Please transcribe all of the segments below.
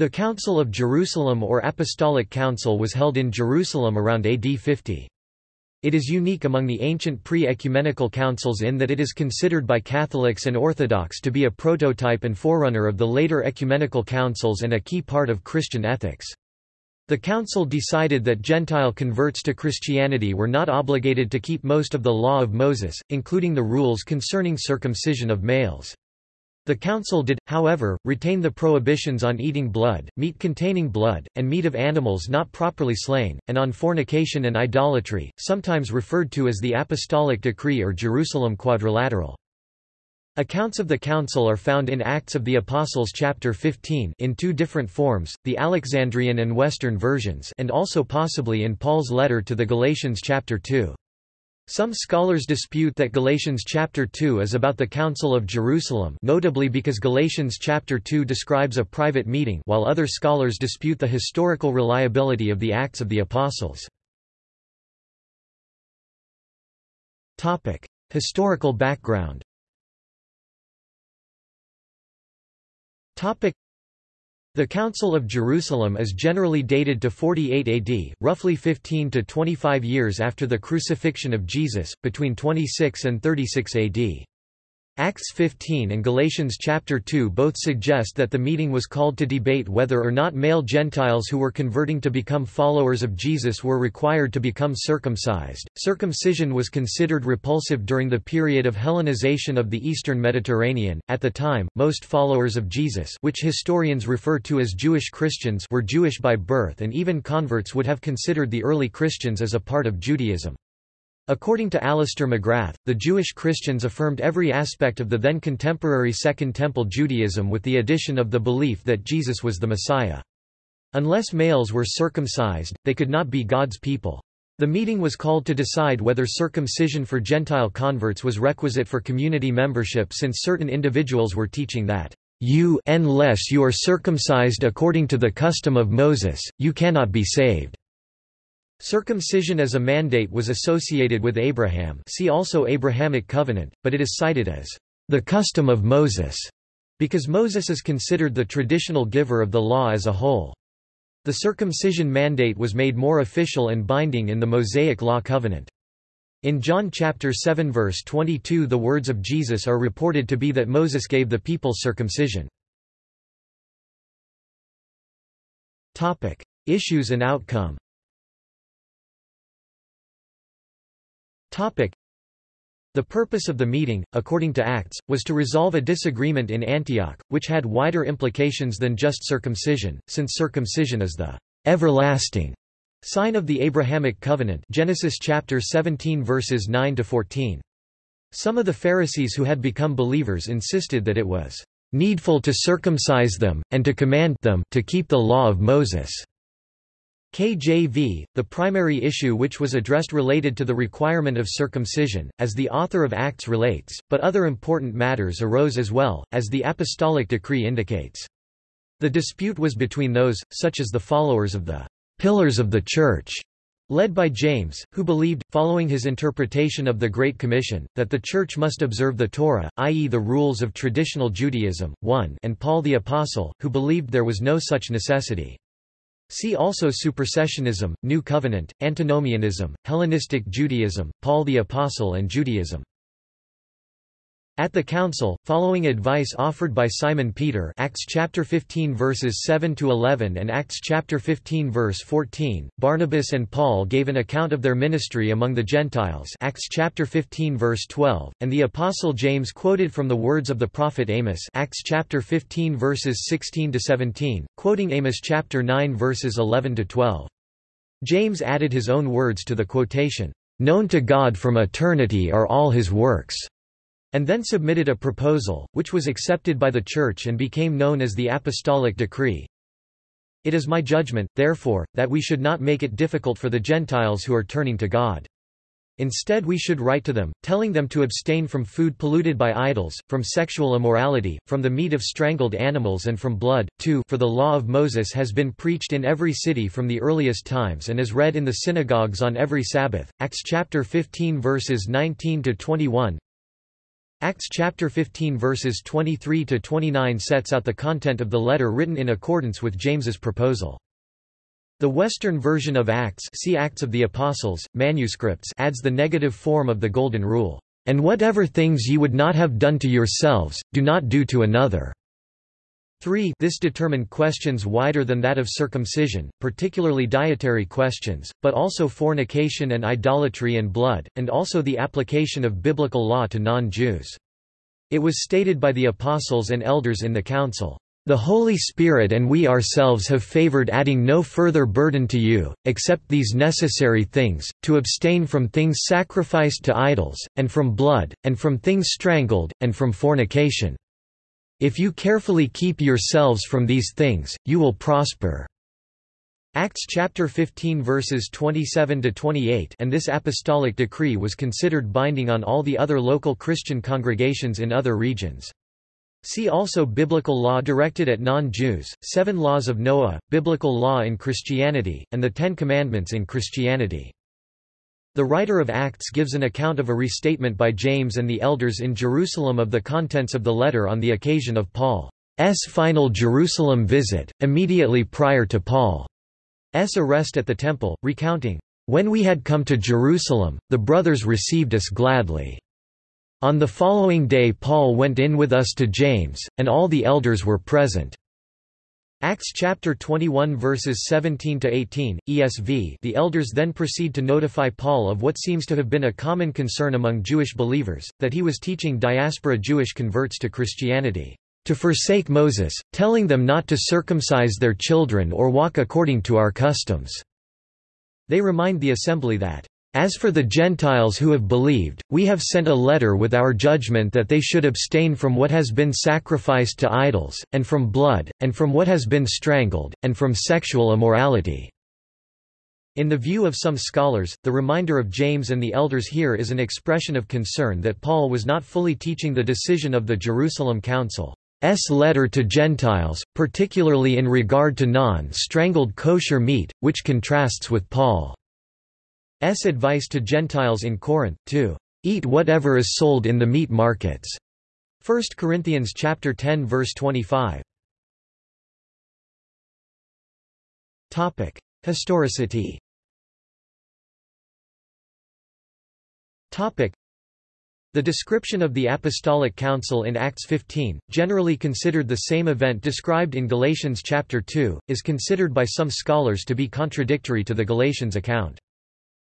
The Council of Jerusalem or Apostolic Council was held in Jerusalem around AD 50. It is unique among the ancient pre-ecumenical councils in that it is considered by Catholics and Orthodox to be a prototype and forerunner of the later ecumenical councils and a key part of Christian ethics. The council decided that Gentile converts to Christianity were not obligated to keep most of the law of Moses, including the rules concerning circumcision of males. The council did, however, retain the prohibitions on eating blood, meat containing blood, and meat of animals not properly slain, and on fornication and idolatry, sometimes referred to as the Apostolic Decree or Jerusalem Quadrilateral. Accounts of the council are found in Acts of the Apostles chapter 15 in two different forms, the Alexandrian and Western versions and also possibly in Paul's letter to the Galatians chapter 2. Some scholars dispute that Galatians chapter 2 is about the Council of Jerusalem notably because Galatians chapter 2 describes a private meeting while other scholars dispute the historical reliability of the Acts of the Apostles. Historical background the Council of Jerusalem is generally dated to 48 AD, roughly 15 to 25 years after the crucifixion of Jesus, between 26 and 36 AD. Acts 15 and Galatians chapter 2 both suggest that the meeting was called to debate whether or not male Gentiles who were converting to become followers of Jesus were required to become circumcised. Circumcision was considered repulsive during the period of Hellenization of the eastern Mediterranean. At the time, most followers of Jesus, which historians refer to as Jewish Christians, were Jewish by birth and even converts would have considered the early Christians as a part of Judaism. According to Alister McGrath, the Jewish Christians affirmed every aspect of the then contemporary Second Temple Judaism with the addition of the belief that Jesus was the Messiah. Unless males were circumcised, they could not be God's people. The meeting was called to decide whether circumcision for Gentile converts was requisite for community membership since certain individuals were teaching that, "You unless you are circumcised according to the custom of Moses, you cannot be saved." Circumcision as a mandate was associated with Abraham see also Abrahamic covenant, but it is cited as the custom of Moses, because Moses is considered the traditional giver of the law as a whole. The circumcision mandate was made more official and binding in the Mosaic Law covenant. In John chapter 7 verse 22 the words of Jesus are reported to be that Moses gave the people circumcision. Issues and outcome The purpose of the meeting, according to Acts, was to resolve a disagreement in Antioch, which had wider implications than just circumcision, since circumcision is the everlasting sign of the Abrahamic covenant Genesis chapter 17 verses 9 to 14. Some of the Pharisees who had become believers insisted that it was needful to circumcise them, and to command them to keep the law of Moses. KJV, the primary issue which was addressed related to the requirement of circumcision, as the author of Acts relates, but other important matters arose as well, as the apostolic decree indicates. The dispute was between those, such as the followers of the pillars of the Church, led by James, who believed, following his interpretation of the Great Commission, that the Church must observe the Torah, i.e. the rules of traditional Judaism, 1 and Paul the Apostle, who believed there was no such necessity. See also Supersessionism, New Covenant, Antinomianism, Hellenistic Judaism, Paul the Apostle and Judaism. At the council, following advice offered by Simon Peter Acts chapter 15 verses 7 to 11 and Acts chapter 15 verse 14, Barnabas and Paul gave an account of their ministry among the Gentiles Acts chapter 15 verse 12, and the apostle James quoted from the words of the prophet Amos Acts chapter 15 verses 16 to 17, quoting Amos chapter 9 verses 11 to 12. James added his own words to the quotation, "Known to God from eternity are all his works." And then submitted a proposal, which was accepted by the Church and became known as the Apostolic Decree. It is my judgment, therefore, that we should not make it difficult for the Gentiles who are turning to God. Instead we should write to them, telling them to abstain from food polluted by idols, from sexual immorality, from the meat of strangled animals and from blood. too For the law of Moses has been preached in every city from the earliest times and is read in the synagogues on every Sabbath. Acts chapter 15 verses 19 to 21. Acts chapter 15 verses 23 to 29 sets out the content of the letter written in accordance with James's proposal. The Western version of Acts, see Acts of the Apostles, manuscripts adds the negative form of the Golden Rule, "And whatever things ye would not have done to yourselves, do not do to another." 3 This determined questions wider than that of circumcision, particularly dietary questions, but also fornication and idolatry and blood, and also the application of biblical law to non-Jews. It was stated by the apostles and elders in the council, "...the Holy Spirit and we ourselves have favored adding no further burden to you, except these necessary things, to abstain from things sacrificed to idols, and from blood, and from things strangled, and from fornication." If you carefully keep yourselves from these things, you will prosper." Acts chapter 15 verses 27 to 28 and this apostolic decree was considered binding on all the other local Christian congregations in other regions. See also Biblical law directed at non-Jews, Seven Laws of Noah, Biblical law in Christianity, and the Ten Commandments in Christianity. The writer of Acts gives an account of a restatement by James and the elders in Jerusalem of the contents of the letter on the occasion of Paul's final Jerusalem visit, immediately prior to Paul's arrest at the temple, recounting, "...when we had come to Jerusalem, the brothers received us gladly. On the following day Paul went in with us to James, and all the elders were present." Acts chapter 21 verses 17 to 18 ESV The elders then proceed to notify Paul of what seems to have been a common concern among Jewish believers that he was teaching diaspora Jewish converts to Christianity to forsake Moses telling them not to circumcise their children or walk according to our customs. They remind the assembly that as for the Gentiles who have believed, we have sent a letter with our judgment that they should abstain from what has been sacrificed to idols, and from blood, and from what has been strangled, and from sexual immorality." In the view of some scholars, the reminder of James and the elders here is an expression of concern that Paul was not fully teaching the decision of the Jerusalem Council. S. letter to Gentiles, particularly in regard to non-strangled kosher meat, which contrasts with Paul. S advice to Gentiles in Corinth, to eat whatever is sold in the meat markets. 1 Corinthians chapter 10 verse 25. Topic: Historicity. Topic: The description of the Apostolic Council in Acts 15, generally considered the same event described in Galatians chapter 2, is considered by some scholars to be contradictory to the Galatians account.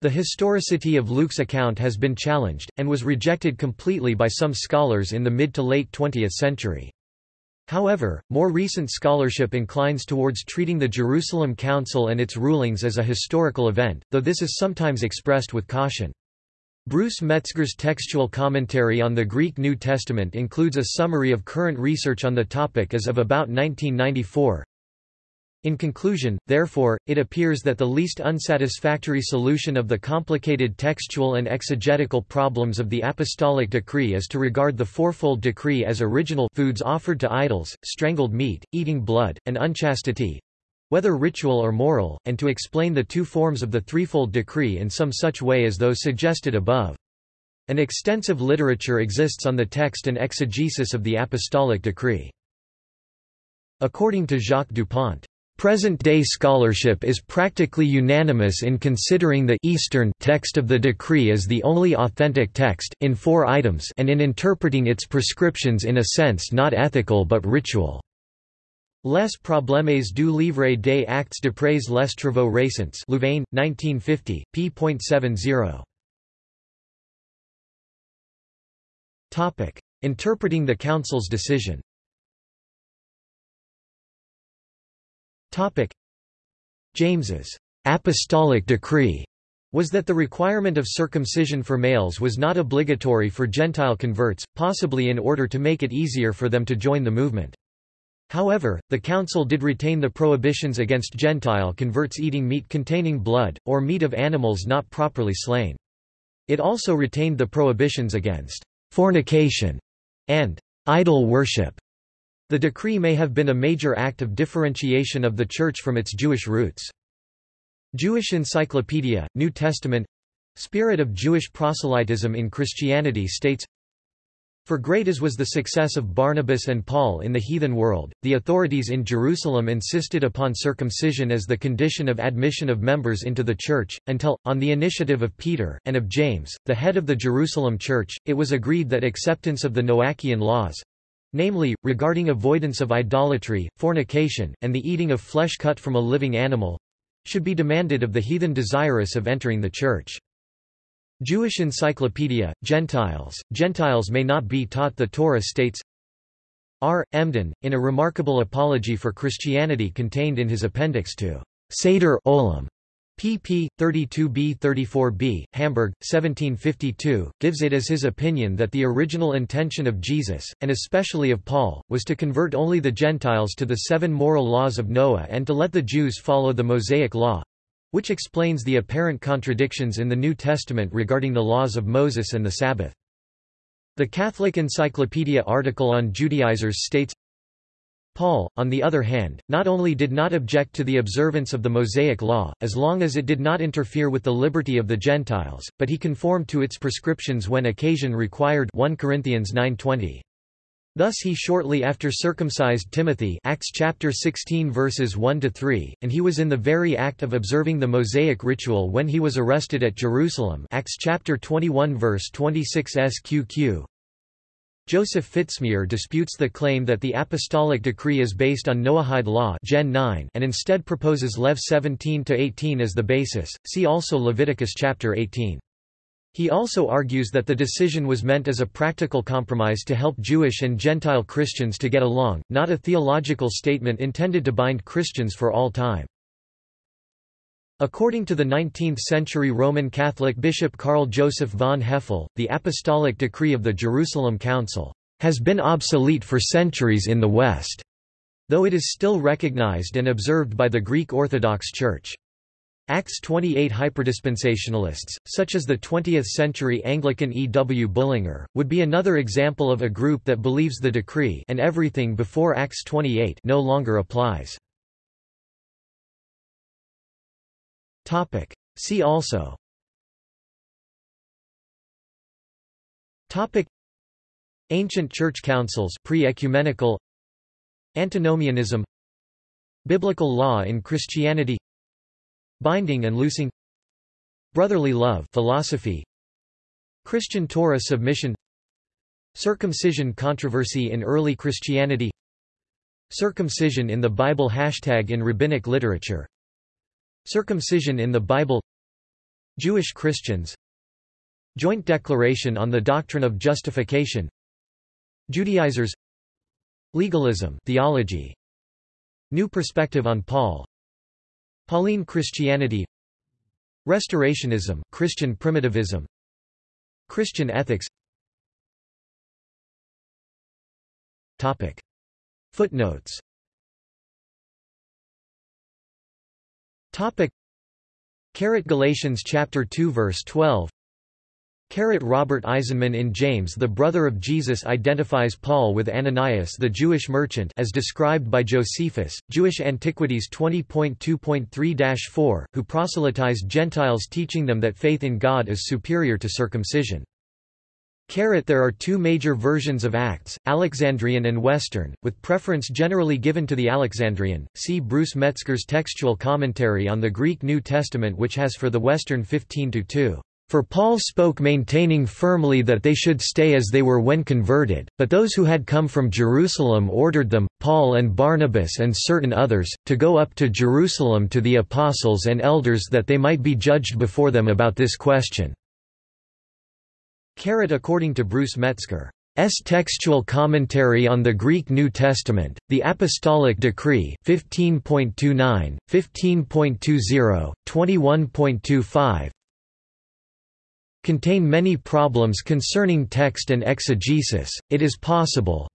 The historicity of Luke's account has been challenged, and was rejected completely by some scholars in the mid to late 20th century. However, more recent scholarship inclines towards treating the Jerusalem Council and its rulings as a historical event, though this is sometimes expressed with caution. Bruce Metzger's textual commentary on the Greek New Testament includes a summary of current research on the topic as of about 1994. In conclusion, therefore, it appears that the least unsatisfactory solution of the complicated textual and exegetical problems of the apostolic decree is to regard the fourfold decree as original foods offered to idols, strangled meat, eating blood, and unchastity, whether ritual or moral, and to explain the two forms of the threefold decree in some such way as those suggested above. An extensive literature exists on the text and exegesis of the apostolic decree. According to Jacques Dupont, Present-day scholarship is practically unanimous in considering the Eastern text of the decree as the only authentic text in four items and in interpreting its prescriptions in a sense not ethical but ritual. Les problèmes du livre des actes d'après les travaux récents Louvain, 1950, p.70. Interpreting the Council's decision James's apostolic decree was that the requirement of circumcision for males was not obligatory for Gentile converts, possibly in order to make it easier for them to join the movement. However, the council did retain the prohibitions against Gentile converts eating meat containing blood, or meat of animals not properly slain. It also retained the prohibitions against fornication and idol worship. The decree may have been a major act of differentiation of the Church from its Jewish roots. Jewish Encyclopedia, New Testament Spirit of Jewish proselytism in Christianity states For great as was the success of Barnabas and Paul in the heathen world, the authorities in Jerusalem insisted upon circumcision as the condition of admission of members into the church, until, on the initiative of Peter, and of James, the head of the Jerusalem church, it was agreed that acceptance of the Noachian laws—namely, regarding avoidance of idolatry, fornication, and the eating of flesh cut from a living animal—should be demanded of the heathen desirous of entering the church. Jewish Encyclopedia, Gentiles, Gentiles may not be taught the Torah states R. Emden, in a remarkable apology for Christianity contained in his appendix to Seder Olam, pp. 32b-34b, Hamburg, 1752, gives it as his opinion that the original intention of Jesus, and especially of Paul, was to convert only the Gentiles to the seven moral laws of Noah and to let the Jews follow the Mosaic law, which explains the apparent contradictions in the New Testament regarding the laws of Moses and the Sabbath. The Catholic Encyclopedia article on Judaizers states, Paul, on the other hand, not only did not object to the observance of the Mosaic law, as long as it did not interfere with the liberty of the Gentiles, but he conformed to its prescriptions when occasion required 1 Corinthians 9.20. Thus he shortly after circumcised Timothy Acts chapter 16 verses 1 to 3 and he was in the very act of observing the Mosaic ritual when he was arrested at Jerusalem Acts chapter 21 verse 26 sqq Joseph Fitzmyer disputes the claim that the apostolic decree is based on Noahide law Gen 9 and instead proposes Lev 17 to 18 as the basis see also Leviticus chapter 18 he also argues that the decision was meant as a practical compromise to help Jewish and Gentile Christians to get along, not a theological statement intended to bind Christians for all time. According to the 19th-century Roman Catholic bishop Karl Joseph von Hefele, the apostolic decree of the Jerusalem Council has been obsolete for centuries in the West, though it is still recognized and observed by the Greek Orthodox Church. Acts 28 hyperdispensationalists, such as the 20th-century Anglican E. W. Bullinger, would be another example of a group that believes the decree and everything before Acts 28 no longer applies. See also. Topic. Ancient Church Councils pre-ecumenical. Antinomianism. Biblical law in Christianity. Binding and loosing. Brotherly love philosophy. Christian Torah submission. Circumcision controversy in early Christianity. Circumcision in the Bible Hashtag in rabbinic literature Circumcision in the Bible Jewish Christians Joint Declaration on the Doctrine of Justification Judaizers Legalism theology New Perspective on Paul Pauline Christianity Restorationism, Christian primitivism Christian ethics Topic. Footnotes Topic. Galatians chapter 2 verse 12 Robert Eisenman in James the brother of Jesus identifies Paul with Ananias the Jewish merchant as described by Josephus, Jewish Antiquities 20.2.3-4, who proselytized Gentiles teaching them that faith in God is superior to circumcision. There are two major versions of Acts, Alexandrian and Western, with preference generally given to the Alexandrian. See Bruce Metzger's textual commentary on the Greek New Testament which has for the Western 15-2. For Paul spoke maintaining firmly that they should stay as they were when converted, but those who had come from Jerusalem ordered them, Paul and Barnabas and certain others, to go up to Jerusalem to the apostles and elders that they might be judged before them about this question. According to Bruce Metzger. S. Textual Commentary on the Greek New Testament, the Apostolic Decree 15.29, 15.20, 21.25, contain many problems concerning text and exegesis, it is possible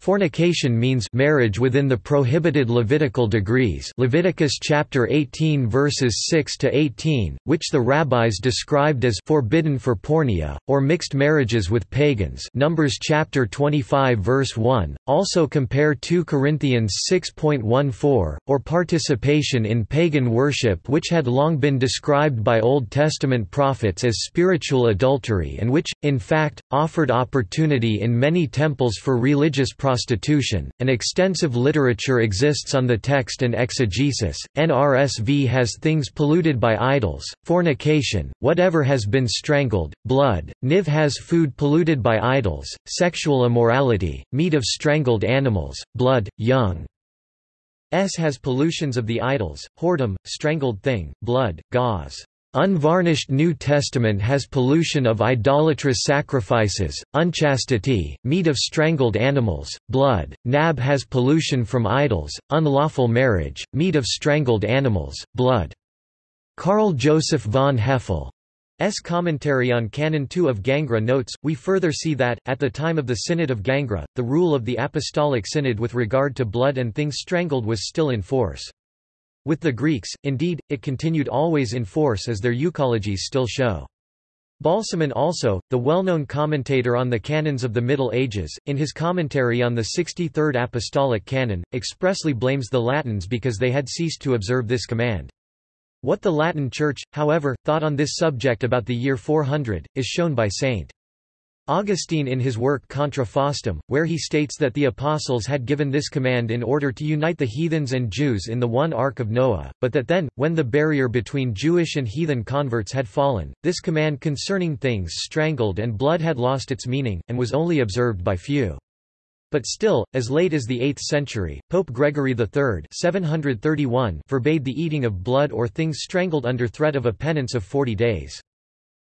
Fornication means marriage within the prohibited Levitical degrees Leviticus chapter 18 verses 6 to 18, which the rabbis described as forbidden for porneia or mixed marriages with pagans. Numbers chapter 25 verse 1. Also compare 2 Corinthians 6.14 or participation in pagan worship which had long been described by Old Testament prophets as spiritual adultery and which in fact offered opportunity in many temples for religious prostitution. An extensive literature exists on the text and exegesis. NRSV has things polluted by idols, fornication, whatever has been strangled, blood. NIV has food polluted by idols, sexual immorality, meat of strangled animals, blood, young. S has pollutions of the idols, whoredom, strangled thing, blood, Gaus. Unvarnished New Testament has pollution of idolatrous sacrifices, unchastity, meat of strangled animals, blood. Nab has pollution from idols, unlawful marriage, meat of strangled animals, blood. Karl Joseph von Hefele S. commentary on Canon 2 of Gangra notes, we further see that, at the time of the Synod of Gangra, the rule of the Apostolic Synod with regard to blood and things strangled was still in force. With the Greeks, indeed, it continued always in force as their euchologies still show. Balsamon also, the well-known commentator on the canons of the Middle Ages, in his commentary on the 63rd Apostolic Canon, expressly blames the Latins because they had ceased to observe this command. What the Latin Church, however, thought on this subject about the year 400, is shown by St. Augustine in his work Contra Faustum, where he states that the apostles had given this command in order to unite the heathens and Jews in the one Ark of Noah, but that then, when the barrier between Jewish and heathen converts had fallen, this command concerning things strangled and blood had lost its meaning, and was only observed by few. But still, as late as the 8th century, Pope Gregory III 731 forbade the eating of blood or things strangled under threat of a penance of forty days.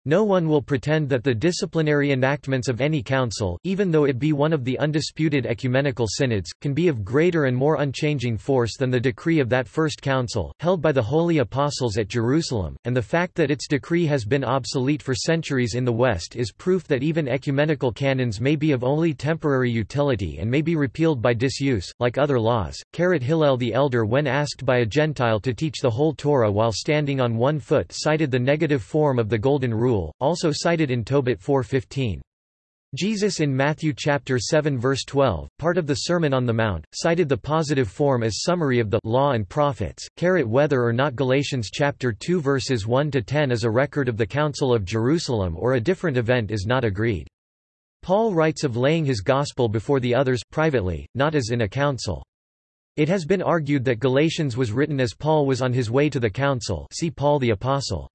No one will pretend that the disciplinary enactments of any council, even though it be one of the undisputed ecumenical synods, can be of greater and more unchanging force than the decree of that first council, held by the holy apostles at Jerusalem, and the fact that its decree has been obsolete for centuries in the West is proof that even ecumenical canons may be of only temporary utility and may be repealed by disuse, like other laws. Carat Hillel the Elder when asked by a Gentile to teach the whole Torah while standing on one foot cited the negative form of the Golden Rule rule, also cited in Tobit 4.15. Jesus in Matthew chapter 7 verse 12, part of the Sermon on the Mount, cited the positive form as summary of the law and prophets. Carat whether or not Galatians chapter 2 verses 1 to 10 is a record of the Council of Jerusalem or a different event is not agreed. Paul writes of laying his gospel before the others privately, not as in a council. It has been argued that Galatians was written as Paul was on his way to the council. See Paul the Apostle.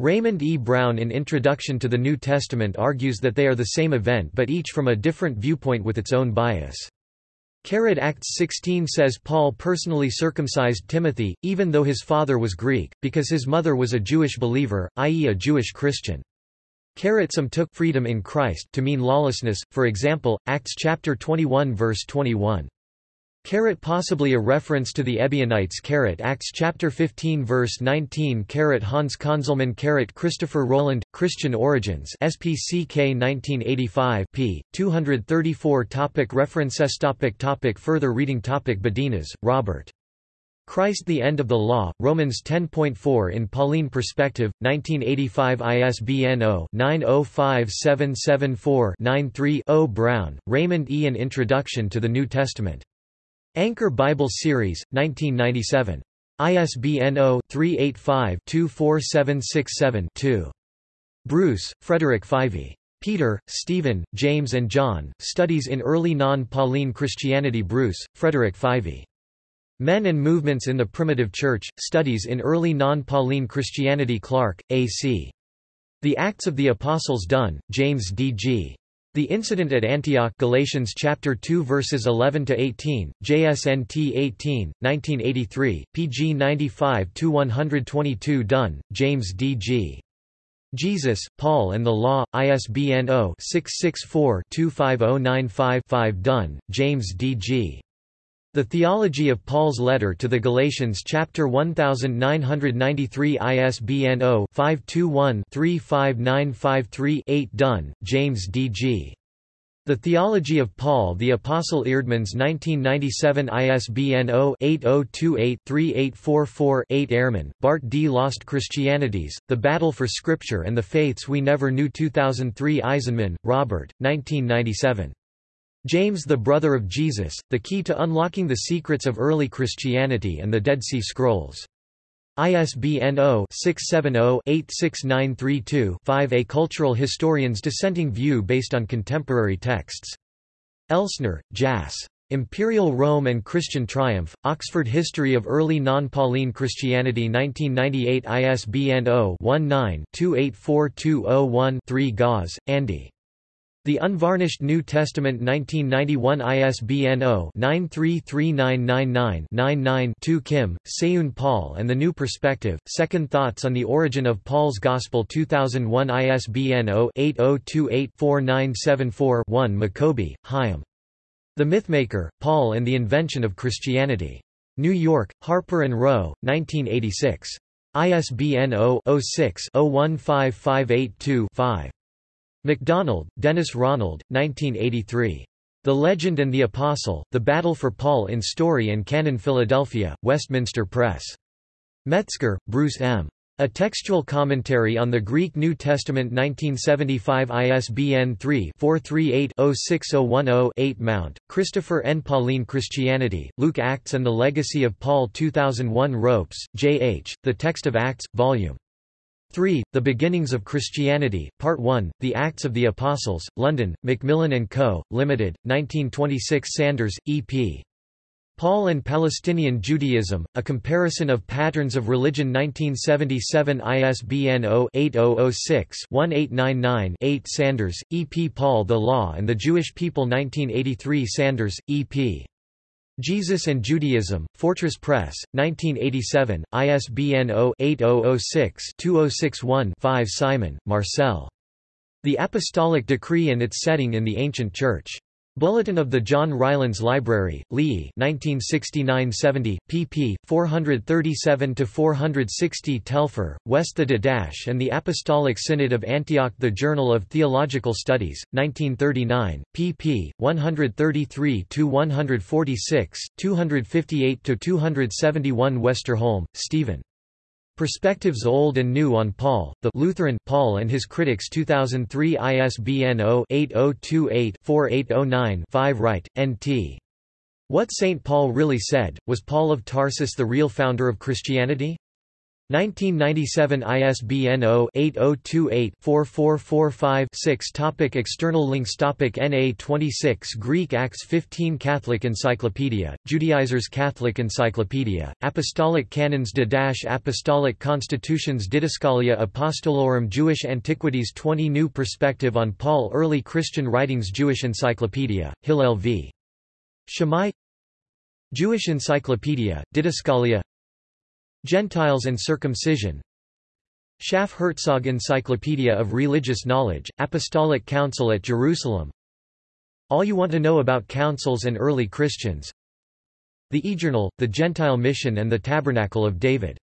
Raymond E. Brown in Introduction to the New Testament argues that they are the same event but each from a different viewpoint with its own bias. Carrot Acts 16 says Paul personally circumcised Timothy, even though his father was Greek, because his mother was a Jewish believer, i.e. a Jewish Christian. Carrot some took freedom in Christ to mean lawlessness, for example, Acts chapter 21 verse 21. Carat possibly a reference to the Ebionites. Carat Acts chapter 15 verse 19 Carat Hans Conzelmann Carat Christopher Rowland, Christian Origins. SPCK 1985 p. 234 topic References. Topic topic. Further reading. Topic Badenas, Robert. Christ the End of the Law, Romans 10.4 in Pauline Perspective, 1985 ISBN 0-905774-93-0 Brown, Raymond E. An Introduction to the New Testament. Anchor Bible Series, 1997. ISBN 0-385-24767-2. Bruce, Frederick Fyvie. Peter, Stephen, James and John, Studies in Early Non-Pauline Christianity Bruce, Frederick Fyvie. Men and Movements in the Primitive Church, Studies in Early Non-Pauline Christianity Clark, A.C. The Acts of the Apostles Dunn, James D. The incident at Antioch Galatians chapter 2 verses 11 to 18 JSNT 18 1983 PG 95 to 122 Dunn James D G. Jesus Paul and the Law ISBN 0-664-25095-5 Dunn James D G the Theology of Paul's Letter to the Galatians chapter 1993 ISBN 0-521-35953-8 Dunn, James D. G. The Theology of Paul the Apostle Eerdmans 1997 ISBN 0-8028-3844-8 Ehrman, Bart D. Lost Christianities, The Battle for Scripture and the Faiths We Never Knew 2003 Eisenman, Robert, 1997. James the Brother of Jesus, The Key to Unlocking the Secrets of Early Christianity and the Dead Sea Scrolls. ISBN 0-670-86932-5 A Cultural Historian's Dissenting View Based on Contemporary Texts. Elsner, Jas. Imperial Rome and Christian Triumph, Oxford History of Early Non-Pauline Christianity 1998 ISBN 0-19-284201-3 Gaus, Andy. The Unvarnished New Testament 1991 ISBN 0-933999-99-2 Kim, Seyoon Paul and the New Perspective, Second Thoughts on the Origin of Paul's Gospel 2001 ISBN 0-8028-4974-1 Maccoby, Hyam. The Mythmaker, Paul and the Invention of Christianity. New York, Harper & Row, 1986. ISBN 0-06-015582-5. MacDonald, Dennis Ronald, 1983. The Legend and the Apostle, The Battle for Paul in Story and Canon Philadelphia, Westminster Press. Metzger, Bruce M. A Textual Commentary on the Greek New Testament 1975 ISBN 3-438-06010-8 Mount, Christopher N. Pauline Christianity, Luke Acts and the Legacy of Paul 2001 Ropes, J. H., The Text of Acts, Vol. 3. The Beginnings of Christianity, Part 1, The Acts of the Apostles, London, Macmillan & Co., Limited, 1926 Sanders, E.P. Paul and Palestinian Judaism, A Comparison of Patterns of Religion 1977 ISBN 0-8006-1899-8 Sanders, E. P. Paul The Law and the Jewish People 1983 Sanders, E. P. Jesus and Judaism, Fortress Press, 1987, ISBN 0-8006-2061-5 Simon, Marcel. The Apostolic Decree and its Setting in the Ancient Church. Bulletin of the John Rylands Library, Lee 1969-70, pp. 437–460 Telfer, West The Didache and the Apostolic Synod of Antioch The Journal of Theological Studies, 1939, pp. 133–146, 258–271 Westerholm, Stephen. Perspectives Old and New on Paul, the Lutheran Paul and His Critics 2003 ISBN 0-8028-4809-5 Wright, N.T. What St. Paul Really Said, Was Paul of Tarsus the Real Founder of Christianity? 1997 ISBN 0-8028-4445-6 Topic External links Topic NA 26 Greek Acts 15 Catholic Encyclopedia, Judaizers Catholic Encyclopedia, Apostolic Canons Didache Apostolic Constitutions Didascalia Apostolorum Jewish Antiquities 20 New Perspective on Paul Early Christian Writings Jewish Encyclopedia, Hillel v. Shammai Jewish Encyclopedia, Didascalia Gentiles and Circumcision. Schaff Herzog Encyclopedia of Religious Knowledge, Apostolic Council at Jerusalem. All You Want to Know About Councils and Early Christians. The eJournal, The Gentile Mission and the Tabernacle of David